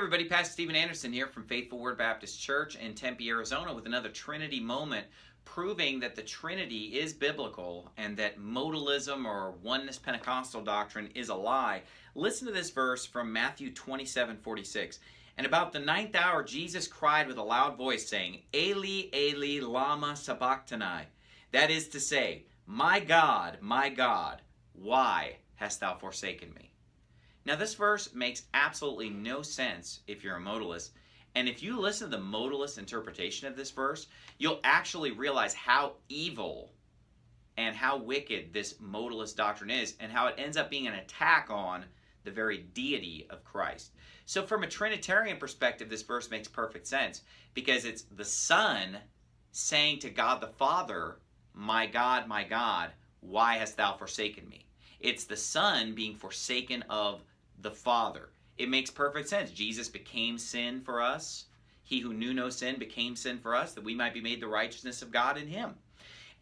everybody, Pastor Steven Anderson here from Faithful Word Baptist Church in Tempe, Arizona with another Trinity moment proving that the Trinity is biblical and that modalism or oneness Pentecostal doctrine is a lie. Listen to this verse from Matthew 27 46. And about the ninth hour, Jesus cried with a loud voice, saying, Eli, Eli, Lama Sabachthani. That is to say, My God, my God, why hast thou forsaken me? Now, this verse makes absolutely no sense if you're a modalist. And if you listen to the modalist interpretation of this verse, you'll actually realize how evil and how wicked this modalist doctrine is and how it ends up being an attack on the very deity of Christ. So, from a Trinitarian perspective, this verse makes perfect sense because it's the Son saying to God the Father, My God, my God, why hast thou forsaken me? It's the Son being forsaken of the Father. It makes perfect sense. Jesus became sin for us. He who knew no sin became sin for us, that we might be made the righteousness of God in him.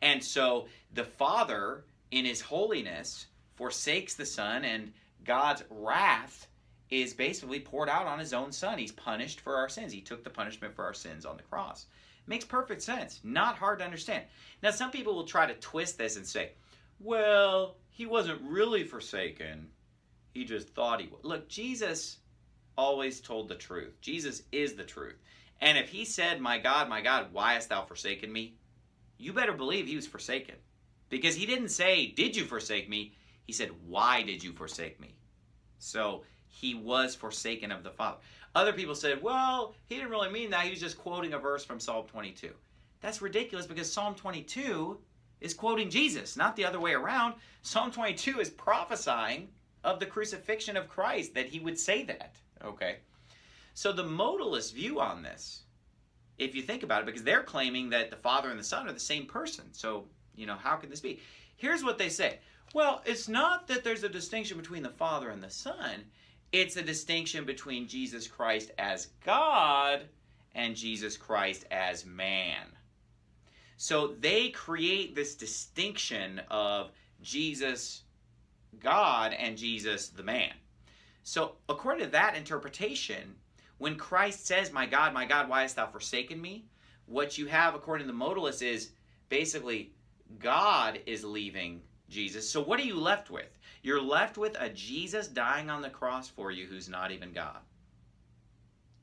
And so the Father, in his holiness, forsakes the Son, and God's wrath is basically poured out on his own Son. He's punished for our sins. He took the punishment for our sins on the cross. Makes perfect sense. Not hard to understand. Now, some people will try to twist this and say, well, he wasn't really forsaken he just thought he would. Look, Jesus always told the truth. Jesus is the truth. And if he said, My God, my God, why hast thou forsaken me? You better believe he was forsaken. Because he didn't say, Did you forsake me? He said, Why did you forsake me? So he was forsaken of the Father. Other people said, Well, he didn't really mean that. He was just quoting a verse from Psalm 22. That's ridiculous because Psalm 22 is quoting Jesus, not the other way around. Psalm 22 is prophesying of the crucifixion of Christ that he would say that. Okay. So the modalist view on this, if you think about it, because they're claiming that the Father and the Son are the same person. So, you know, how can this be? Here's what they say. Well, it's not that there's a distinction between the Father and the Son. It's a distinction between Jesus Christ as God and Jesus Christ as man. So they create this distinction of Jesus God and Jesus the man. So, according to that interpretation, when Christ says, My God, my God, why hast thou forsaken me? What you have, according to the modalist, is basically God is leaving Jesus. So, what are you left with? You're left with a Jesus dying on the cross for you who's not even God.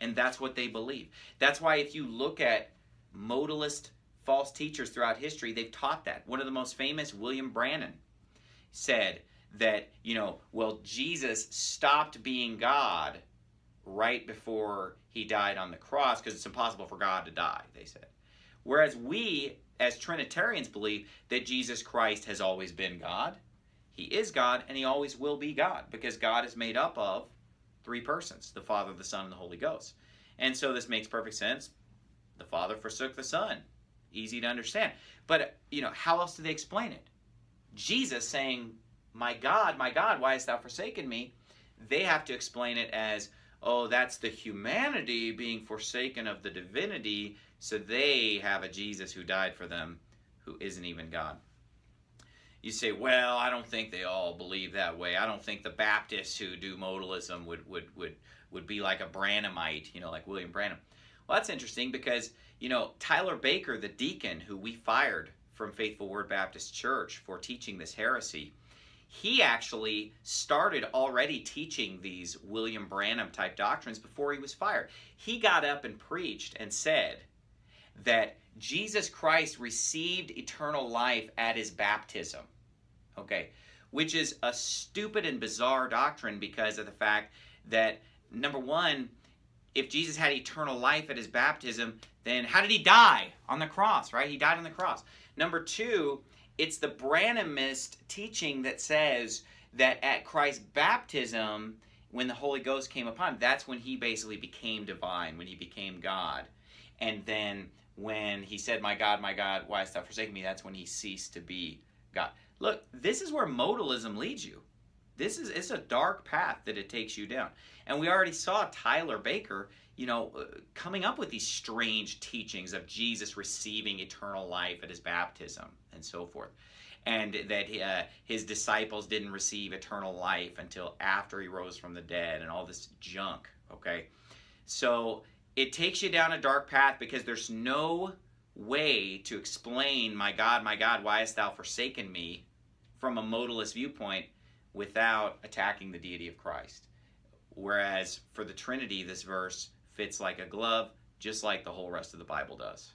And that's what they believe. That's why, if you look at modalist false teachers throughout history, they've taught that. One of the most famous, William Branham, said, that, you know, well, Jesus stopped being God right before he died on the cross because it's impossible for God to die, they said. Whereas we, as Trinitarians, believe that Jesus Christ has always been God. He is God and he always will be God because God is made up of three persons the Father, the Son, and the Holy Ghost. And so this makes perfect sense. The Father forsook the Son. Easy to understand. But, you know, how else do they explain it? Jesus saying, my God, my God, why hast thou forsaken me? They have to explain it as, oh, that's the humanity being forsaken of the divinity, so they have a Jesus who died for them who isn't even God. You say, well, I don't think they all believe that way. I don't think the Baptists who do modalism would, would, would, would be like a Branhamite, you know, like William Branham. Well, that's interesting because, you know, Tyler Baker, the deacon who we fired from Faithful Word Baptist Church for teaching this heresy, he actually started already teaching these William Branham type doctrines before he was fired. He got up and preached and said that Jesus Christ received eternal life at his baptism. Okay, which is a stupid and bizarre doctrine because of the fact that, number one, if Jesus had eternal life at his baptism, then how did he die? On the cross, right? He died on the cross. Number two, it's the Branhamist teaching that says that at Christ's baptism, when the Holy Ghost came upon him, that's when he basically became divine, when he became God. And then when he said, My God, my God, why hast thou forsaken me? That's when he ceased to be God. Look, this is where modalism leads you. This is it's a dark path that it takes you down. And we already saw Tyler Baker you know, uh, coming up with these strange teachings of Jesus receiving eternal life at his baptism and so forth. And that uh, his disciples didn't receive eternal life until after he rose from the dead and all this junk, okay? So it takes you down a dark path because there's no way to explain, my God, my God, why hast thou forsaken me from a modalist viewpoint without attacking the deity of Christ. Whereas for the Trinity, this verse fits like a glove, just like the whole rest of the Bible does.